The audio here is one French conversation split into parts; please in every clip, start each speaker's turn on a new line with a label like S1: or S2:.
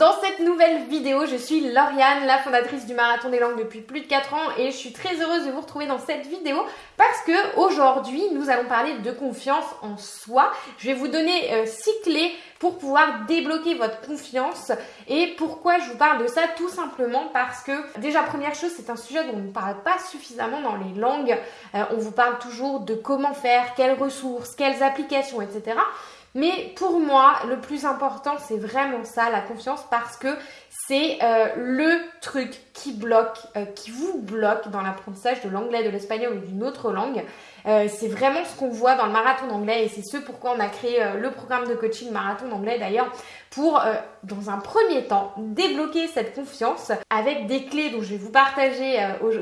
S1: dans cette nouvelle vidéo. Je suis Lauriane, la fondatrice du Marathon des Langues depuis plus de 4 ans et je suis très heureuse de vous retrouver dans cette vidéo parce que aujourd'hui nous allons parler de confiance en soi. Je vais vous donner 6 euh, clés pour pouvoir débloquer votre confiance. Et pourquoi je vous parle de ça? Tout simplement parce que déjà première chose, c'est un sujet dont on ne parle pas suffisamment dans les langues. Euh, on vous parle toujours de comment faire, quelles ressources, quelles applications, etc. Mais pour moi, le plus important, c'est vraiment ça, la confiance, parce que c'est euh, le truc qui bloque, euh, qui vous bloque dans l'apprentissage de l'anglais, de l'espagnol ou d'une autre langue. Euh, c'est vraiment ce qu'on voit dans le marathon d'anglais et c'est ce pourquoi on a créé le programme de coaching marathon d'anglais d'ailleurs pour, dans un premier temps, débloquer cette confiance avec des clés dont je vais vous partager,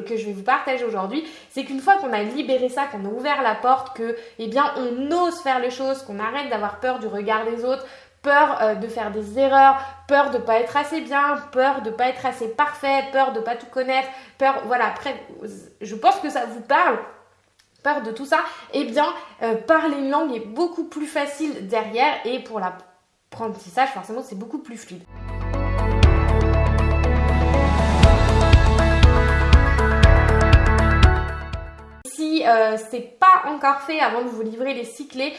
S1: que je vais vous partager aujourd'hui. C'est qu'une fois qu'on a libéré ça, qu'on a ouvert la porte, que, eh bien, on ose faire les choses, qu'on arrête d'avoir peur du regard des autres, peur euh, de faire des erreurs, peur de pas être assez bien, peur de pas être assez parfait, peur de pas tout connaître, peur voilà, je pense que ça vous parle de tout ça, eh bien euh, parler une langue est beaucoup plus facile derrière et pour l'apprentissage forcément c'est beaucoup plus fluide. Si euh, c'est pas encore fait avant de vous livrer les six clés,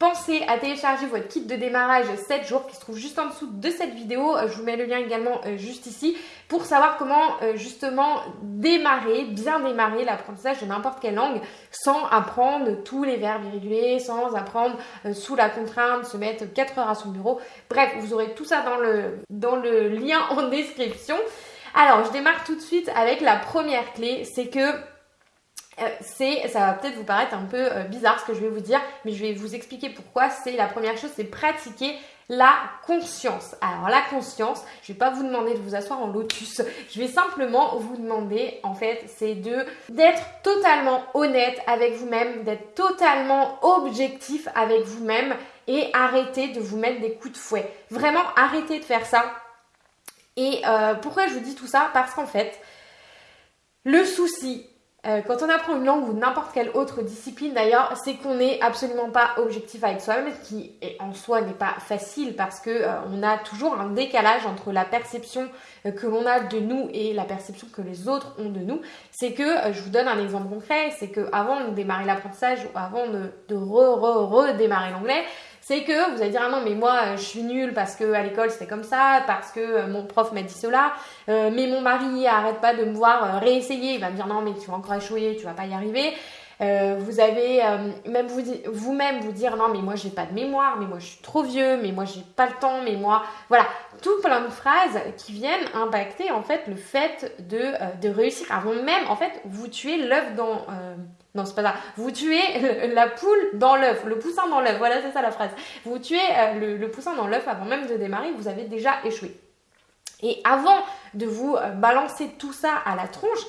S1: Pensez à télécharger votre kit de démarrage 7 jours qui se trouve juste en dessous de cette vidéo. Euh, je vous mets le lien également euh, juste ici pour savoir comment euh, justement démarrer, bien démarrer l'apprentissage de n'importe quelle langue sans apprendre tous les verbes irréguliers, sans apprendre sous la contrainte, se mettre 4 heures à son bureau. Bref, vous aurez tout ça dans le, dans le lien en description. Alors, je démarre tout de suite avec la première clé, c'est que c'est, ça va peut-être vous paraître un peu euh, bizarre ce que je vais vous dire, mais je vais vous expliquer pourquoi. C'est la première chose, c'est pratiquer la conscience. Alors la conscience, je vais pas vous demander de vous asseoir en lotus. Je vais simplement vous demander, en fait, c'est de d'être totalement honnête avec vous-même, d'être totalement objectif avec vous-même et arrêter de vous mettre des coups de fouet. Vraiment, arrêtez de faire ça. Et euh, pourquoi je vous dis tout ça? Parce qu'en fait, le souci, euh, quand on apprend une langue ou n'importe quelle autre discipline d'ailleurs, c'est qu'on n'est absolument pas objectif avec soi-même, ce qui en soi n'est pas facile parce que euh, on a toujours un décalage entre la perception euh, que l'on a de nous et la perception que les autres ont de nous. C'est que, je vous donne un exemple concret, c'est que avant de démarrer l'apprentissage ou avant de, de re, re, redémarrer l'anglais, c'est que vous allez dire ah non mais moi euh, je suis nulle parce que à l'école c'était comme ça, parce que euh, mon prof m'a dit cela, euh, mais mon mari arrête pas de me voir réessayer, il va me dire non mais tu vas encore échouer, tu vas pas y arriver. Vous avez même vous vous-même vous dire non mais moi j'ai pas de mémoire, mais moi je suis trop vieux, mais moi j'ai pas le temps, mais moi voilà tout plein de phrases qui viennent impacter en fait le fait de, de réussir avant même en fait vous tuez l'œuf dans non, c'est pas ça. Vous tuez la poule dans l'œuf, le poussin dans l'œuf. Voilà, c'est ça la phrase. Vous tuez euh, le, poussin dans l'œuf avant même de démarrer, vous avez déjà échoué. Et avant de vous euh, balancer tout ça à la tronche,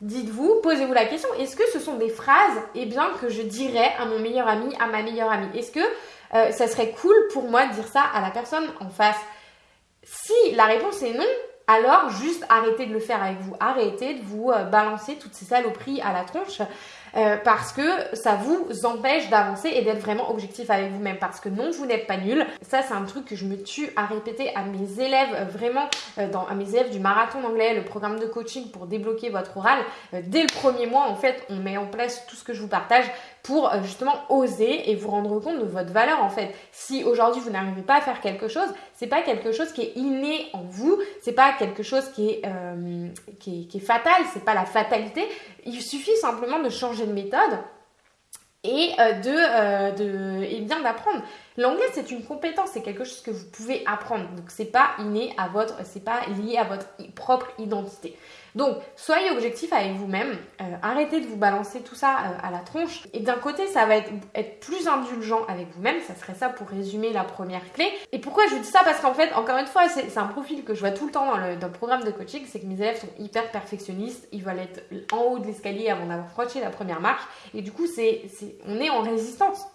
S1: dites-vous, posez-vous la question, est-ce que ce sont des phrases, eh bien, que je dirais à mon meilleur ami, à ma meilleure amie? Est-ce que euh, ça serait cool pour moi de dire ça à la personne en face? Si la réponse est non, alors juste arrêtez de le faire avec vous. Arrêtez de vous balancer toutes ces saloperies à la tronche. Euh, parce que ça vous empêche d'avancer et d'être vraiment objectif avec vous-même. Parce que non, vous n'êtes pas nul. Ça, c'est un truc que je me tue à répéter à mes élèves, euh, vraiment, euh, à mes élèves du marathon d'anglais, le programme de coaching pour débloquer votre oral. dès le premier mois, en fait, on met en place tout ce que je vous partage pour justement oser et vous rendre compte de votre valeur en fait. Si aujourd'hui vous n'arrivez pas à faire quelque chose, c'est pas quelque chose qui est inné en vous, c'est pas quelque chose qui est, est, qui est fatal, c'est pas la fatalité. Il suffit simplement de changer de méthode et euh, euh, de et bien d'apprendre. L'anglais c'est une compétence, c'est quelque chose que vous pouvez apprendre. Donc c'est pas inné à votre, c'est pas lié à votre propre identité. Donc, soyez objectif avec vous-même. Euh, arrêtez de vous balancer tout ça euh, à la tronche. Et d'un côté, ça va être, être plus indulgent avec vous-même. Ça serait ça pour résumer la première clé. Et pourquoi je vous dis ça? Parce qu'en fait, encore une fois, c'est un profil que je vois tout le temps dans le, dans le programme de coaching. C'est que mes élèves sont hyper perfectionnistes. Ils veulent être en haut de l'escalier avant d'avoir franchi la première marche. Et du coup, on est en résistance.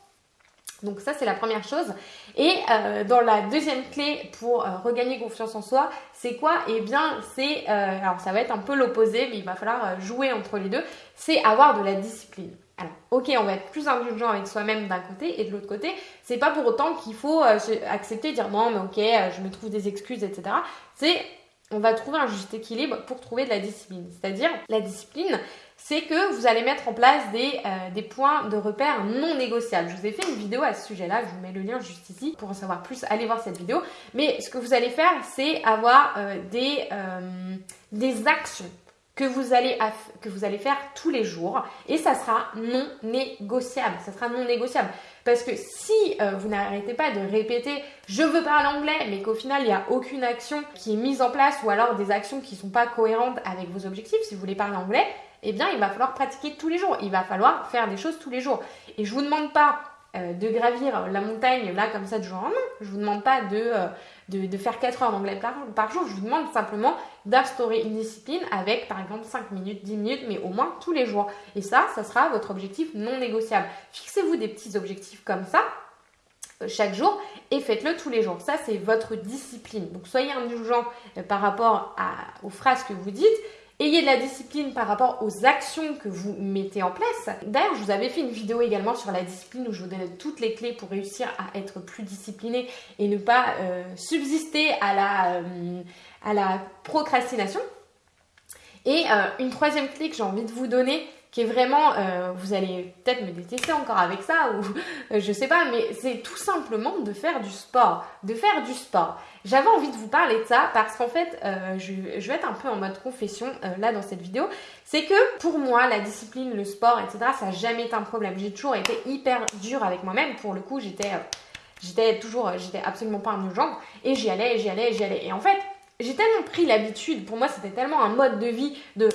S1: Donc ça, c'est la première chose. Et euh, dans la deuxième clé pour euh, regagner confiance en soi, c'est quoi? Eh bien, c'est, euh, alors ça va être un peu l'opposé, mais il va falloir jouer entre les deux, c'est avoir de la discipline. Alors, ok, on va être plus indulgent avec soi-même d'un côté et de l'autre côté, c'est pas pour autant qu'il faut accepter, dire non, mais ok, je me trouve des excuses, etc. C'est on va trouver un juste équilibre pour trouver de la discipline. C'est-à-dire, la discipline, c'est que vous allez mettre en place des, euh, des, points de repère non négociables. Je vous ai fait une vidéo à ce sujet-là, je vous mets le lien juste ici pour en savoir plus, allez voir cette vidéo. Mais ce que vous allez faire, c'est avoir des, des actions que vous, allez que vous allez faire tous les jours et ça sera non négociable. Ça sera non négociable. Parce que si euh, vous n'arrêtez pas de répéter je veux parler anglais, mais qu'au final il n'y a aucune action qui est mise en place ou alors des actions qui ne sont pas cohérentes avec vos objectifs, si vous voulez parler anglais, eh bien il va falloir pratiquer tous les jours. Il va falloir faire des choses tous les jours. Et je vous demande pas euh, de gravir la montagne là comme ça de jour en main. Je vous demande pas de, euh, faire 4 heures d'anglais par, par, jour. Je vous demande simplement d'instaurer une discipline avec par exemple 5 minutes, 10 minutes, mais au moins tous les jours. Et ça, ça sera votre objectif non négociable. Fixez-vous des petits objectifs comme ça euh, chaque jour et faites-le tous les jours. Ça, c'est votre discipline. Donc, soyez indulgent par rapport aux phrases que vous dites Ayez de la discipline par rapport aux actions que vous mettez en place. D'ailleurs, je vous avais fait une vidéo également sur la discipline où je vous donnais toutes les clés pour réussir à être plus discipliné et ne pas euh, subsister à la, euh, à la procrastination. Et euh, une troisième clé que j'ai envie de vous donner, qui est vraiment, euh, vous allez peut-être me détester encore avec ça, ou euh, je sais pas, mais c'est tout simplement de faire du sport, de faire du sport. J'avais envie de vous parler de ça parce qu'en fait, euh, je, vais être un peu en mode confession là dans cette vidéo, c'est que pour moi, la discipline, le sport, etc., ça n'a jamais été un problème. J'ai toujours été hyper dure avec moi-même. Pour le coup, j'étais, j'étais toujours, j'étais absolument pas indulgente et j'y allais, j'y allais, j'y allais. Et en fait, j'ai tellement pris l'habitude, pour moi c'était tellement un mode de vie de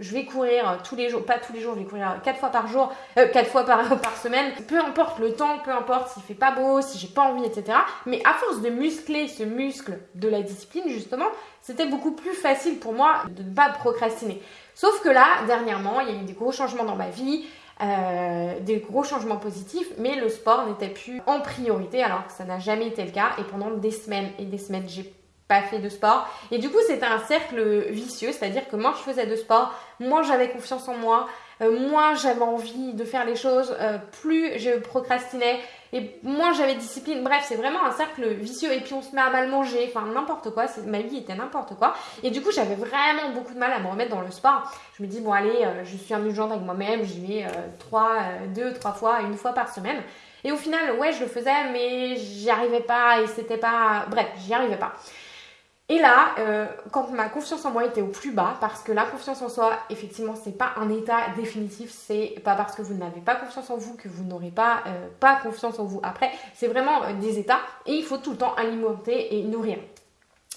S1: je vais courir tous les jours, pas tous les jours, je vais courir quatre fois par jour, euh, quatre fois par, semaine, peu importe le temps, peu importe s'il fait pas beau, si j'ai pas envie, etc. Mais à force de muscler ce muscle de la discipline, justement, c'était beaucoup plus facile pour moi de ne pas procrastiner. Sauf que là, dernièrement, il y a eu des gros changements dans ma vie, euh, des gros changements positifs, mais le sport n'était plus en priorité alors que ça n'a jamais été le cas. Et pendant des semaines et des semaines, j'ai pas fait de sport. Et du coup, c'était un cercle vicieux, c'est-à-dire que moi, je faisais de sport, moins j'avais confiance en moi, euh, moins j'avais envie de faire les choses, euh, plus je procrastinais et moins j'avais discipline. Bref, c'est vraiment un cercle vicieux. Et puis on se met à mal manger, enfin n'importe quoi. Ma vie était n'importe quoi. Et du coup, j'avais vraiment beaucoup de mal à me remettre dans le sport. Je me dis bon allez, euh, je suis indulgente avec moi-même, j'y vais trois, deux, trois fois, une fois par semaine. Et au final, ouais, je le faisais, mais j'y arrivais pas et c'était pas. Bref, j'y arrivais pas. Et là, euh, quand ma confiance en moi était au plus bas, parce que la confiance en soi, effectivement, c'est pas un état définitif, c'est pas parce que vous n'avez pas confiance en vous que vous n'aurez pas, euh, confiance en vous après, c'est vraiment euh, des états et il faut tout le temps alimenter et nourrir.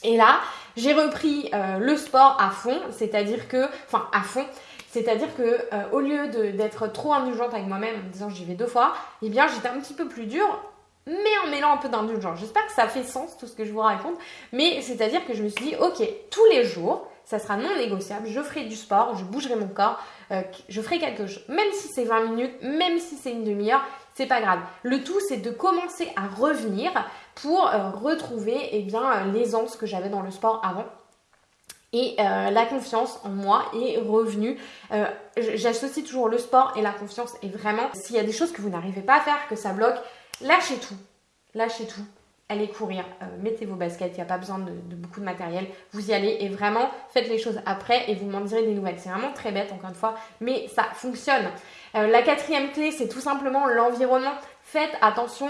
S1: Et là, j'ai repris le sport à fond, c'est-à-dire que, enfin à fond, c'est-à-dire que au lieu d'être trop indulgente avec moi-même en disant j'y vais deux fois, eh bien j'étais un petit peu plus dure mais en mêlant un peu d'indulgence. J'espère que ça fait sens tout ce que je vous raconte, mais c'est-à-dire que je me suis dit, ok, tous les jours, ça sera non négociable, je ferai du sport, je bougerai mon corps, euh, je ferai quelque chose, même si c'est 20 minutes, même si c'est une demi-heure, c'est pas grave. Le tout, c'est de commencer à revenir pour euh, retrouver eh bien euh, l'aisance que j'avais dans le sport avant. Et la confiance en moi est revenue. J'associe toujours le sport et la confiance. Et vraiment, s'il y a des choses que vous n'arrivez pas à faire, que ça bloque, Lâchez tout. Lâchez tout. Allez courir, euh, mettez vos baskets, il n'y a pas besoin de, beaucoup de matériel. Vous y allez et vraiment faites les choses après et vous m'en direz des nouvelles. C'est vraiment très bête encore une fois, mais ça fonctionne. Euh, la quatrième clé, c'est tout simplement l'environnement. Faites attention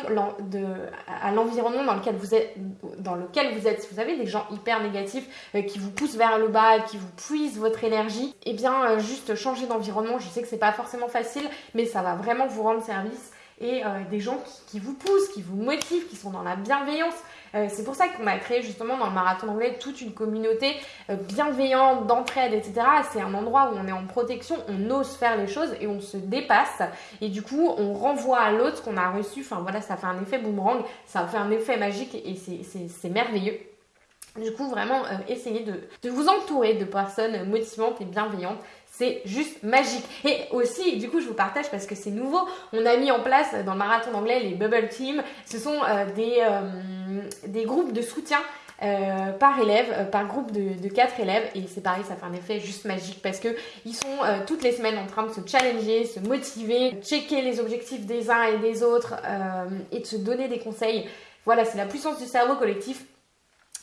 S1: à l'environnement dans lequel vous êtes. Vous êtes. Si vous avez des gens hyper négatifs euh, qui vous poussent vers le bas, qui vous puisent votre énergie, eh bien juste changer d'environnement. Je sais que c'est pas forcément facile, mais ça va vraiment vous rendre service et euh, des gens qui, vous poussent, qui vous motivent, qui sont dans la bienveillance. Euh, c'est pour ça qu'on a créé justement dans le marathon anglais toute une communauté euh, bienveillante, d'entraide, etc. C'est un endroit où on est en protection, on ose faire les choses et on se dépasse. Et du coup, on renvoie à l'autre ce qu'on a reçu. Enfin voilà, ça fait un effet boomerang, ça fait un effet magique et c'est merveilleux. Du coup, vraiment, essayez de, vous entourer de personnes motivantes et bienveillantes. C'est juste magique. Et aussi, du coup, je vous partage parce que c'est nouveau. On a mis en place dans le marathon d'anglais les Bubble Team. Ce sont euh, des, euh, des groupes de soutien par élève, par groupe de, de 4 élèves. Et c'est pareil, ça fait un effet juste magique parce que ils sont toutes les semaines en train de se challenger, se motiver, checker les objectifs des uns et des autres et de se donner des conseils. Voilà, c'est la puissance du cerveau collectif.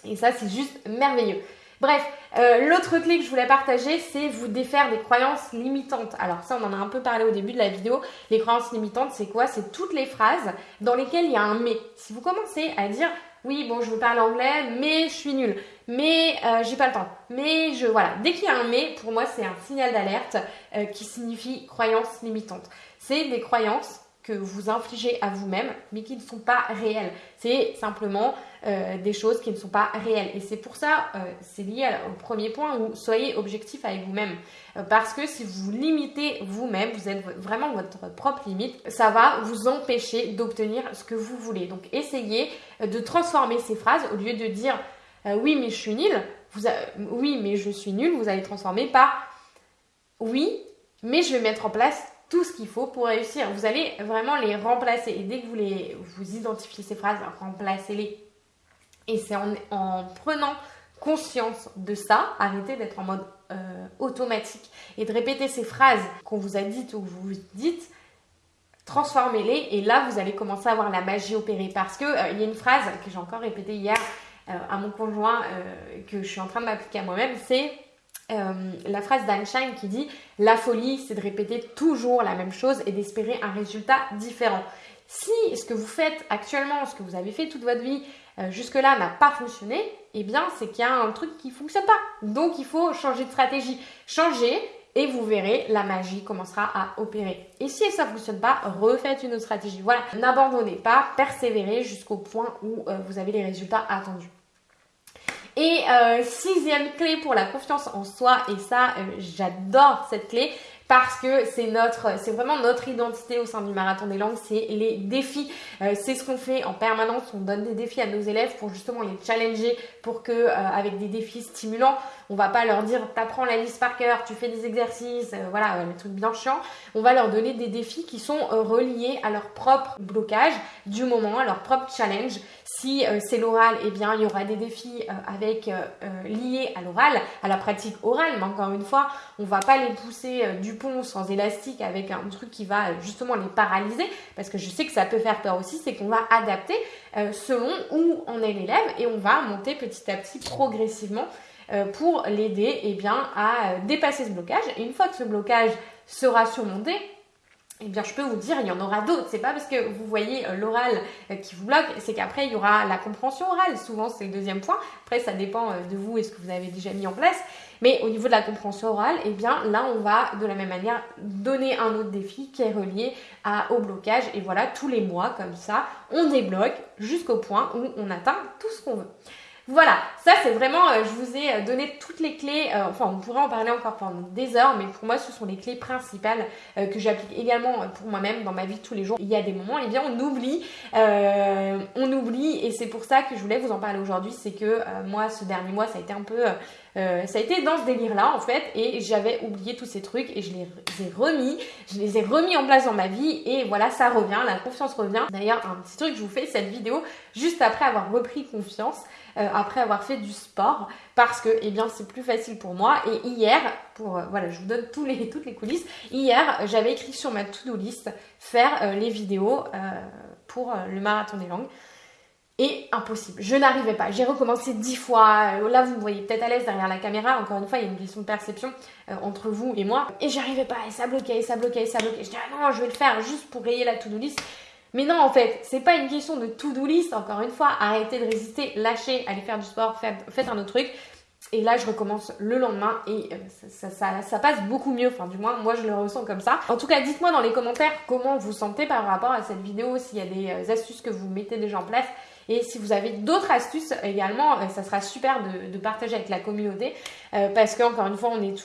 S1: Et ça, c'est juste merveilleux. Bref, euh, l'autre clé que je voulais partager, c'est vous défaire des croyances limitantes. Alors ça, on en a un peu parlé au début de la vidéo. Les croyances limitantes, c'est quoi? C'est toutes les phrases dans lesquelles il y a un mais. Si vous commencez à dire oui, bon, je veux parler anglais, mais je suis nulle, mais euh, j'ai pas le temps, mais je voilà. Dès qu'il y a un mais, pour moi, c'est un signal d'alerte euh, qui signifie croyance limitante. C'est des croyances que vous infligez à vous-même, mais qui ne sont pas réelles. C'est simplement euh, des choses qui ne sont pas réelles. Et c'est pour ça, euh, c'est lié au premier point où soyez objectif avec vous-même. Euh, parce que si vous limitez vous-même, vous êtes vraiment votre propre limite, ça va vous empêcher d'obtenir ce que vous voulez. Donc essayez de transformer ces phrases au lieu de dire oui mais je suis nul, oui mais je suis nul, vous allez transformer par oui mais je vais mettre en place tout ce qu'il faut pour réussir. Vous allez vraiment les remplacer. Et dès que vous, les, vous identifiez ces phrases, remplacez-les. Et c'est en, prenant conscience de ça, arrêtez d'être en mode euh, automatique et de répéter ces phrases qu'on vous a dites ou que vous vous dites, transformez-les et là vous allez commencer à voir la magie opérer. Parce qu'il euh, il y a une phrase que j'ai encore répétée hier euh, à mon conjoint que je suis en train de m'appliquer à moi-même, c'est la phrase d'Einstein qui dit La folie, c'est de répéter toujours la même chose et d'espérer un résultat différent. Si ce que vous faites actuellement, ce que vous avez fait toute votre vie euh, jusque-là n'a pas fonctionné, eh bien c'est qu'il y a un truc qui ne fonctionne pas. Donc il faut changer de stratégie. Changer et vous verrez, la magie commencera à opérer. Et si ça ne fonctionne pas, refaites une autre stratégie. Voilà, n'abandonnez pas, persévérez jusqu'au point où euh, vous avez les résultats attendus. Et euh, sixième clé pour la confiance en soi, et ça, j'adore cette clé parce que c'est notre, c'est vraiment notre identité au sein du marathon des langues, c'est les défis. Euh, c'est ce qu'on fait en permanence. On donne des défis à nos élèves pour justement les challenger, pour que avec des défis stimulants, on va pas leur dire t'apprends la liste par cœur, tu fais des exercices, voilà, les trucs bien chiants. On va leur donner des défis qui sont reliés à leur propre blocage du moment, à leur propre challenge. Si euh, c'est l'oral, eh bien, il y aura des défis euh, avec euh, liés à l'oral, à la pratique orale. Mais encore une fois, on va pas les pousser du sans élastique avec un truc qui va justement les paralyser. Parce que je sais que ça peut faire peur aussi, c'est qu'on va adapter selon où on est l'élève et on va monter petit à petit progressivement pour l'aider eh bien, à dépasser ce blocage. Et une fois que ce blocage sera surmonté, eh bien, je peux vous dire, il y en aura d'autres. C'est pas parce que vous voyez euh, l'oral euh, qui vous bloque, c'est qu'après, il y aura la compréhension orale. Souvent, c'est le deuxième point. Après, ça dépend euh, de vous et ce que vous avez déjà mis en place. Mais au niveau de la compréhension orale, eh bien, là, on va de la même manière donner un autre défi qui est relié au blocage. Et voilà, tous les mois, comme ça, on débloque jusqu'au point où on atteint tout ce qu'on veut. Voilà, ça c'est vraiment, euh, je vous ai euh, donné toutes les clés, euh, enfin on pourrait en parler encore pendant des heures, mais pour moi ce sont les clés principales que j'applique également pour moi-même dans ma vie tous les jours. Il y a des moments, eh bien on oublie, on oublie et c'est pour ça que je voulais vous en parler aujourd'hui, c'est que moi ce dernier mois ça a été un peu... ça a été dans ce délire-là en fait et j'avais oublié tous ces trucs et je les ai remis, je les ai remis en place dans ma vie et voilà ça revient, la confiance revient. D'ailleurs un petit truc, je vous fais cette vidéo juste après avoir repris confiance. Euh, après avoir fait du sport parce que eh c'est plus facile pour moi et hier pour euh, voilà je vous donne toutes les coulisses hier j'avais écrit sur ma to-do list faire euh, les vidéos pour le marathon des langues et impossible. Je n'arrivais pas. J'ai recommencé dix fois. Là, vous me voyez peut-être à l'aise derrière la caméra. Encore une fois, il y a une question de perception entre vous et moi. Et j'arrivais pas. Et ça bloquait, et ça bloquait, et ça bloquait. Je dis, ah non, je vais le faire juste pour rayer la to-do list. Mais non, en fait, c'est pas une question de to-do list, encore une fois. Arrêtez de résister, lâchez, allez faire du sport, faites, un autre truc. Et là, je recommence le lendemain et euh, ça, passe beaucoup mieux. Enfin, du moins, moi, je le ressens comme ça. En tout cas, dites-moi dans les commentaires comment vous sentez par rapport à cette vidéo, s'il y a des euh, astuces que vous mettez déjà en place. Et si vous avez d'autres astuces également, euh, ça sera super de, partager avec la communauté euh, parce qu'encore une fois, on est,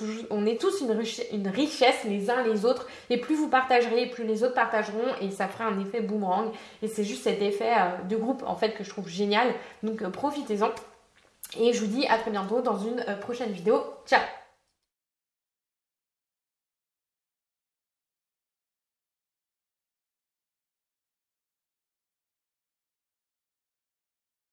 S1: tous une, une, richesse les uns les autres. Et plus vous partagerez, plus les autres partageront et ça fera un effet boomerang. Et c'est juste cet effet euh, de groupe en fait que je trouve génial. Donc profitez-en. Et je vous dis à très bientôt dans une prochaine vidéo. Ciao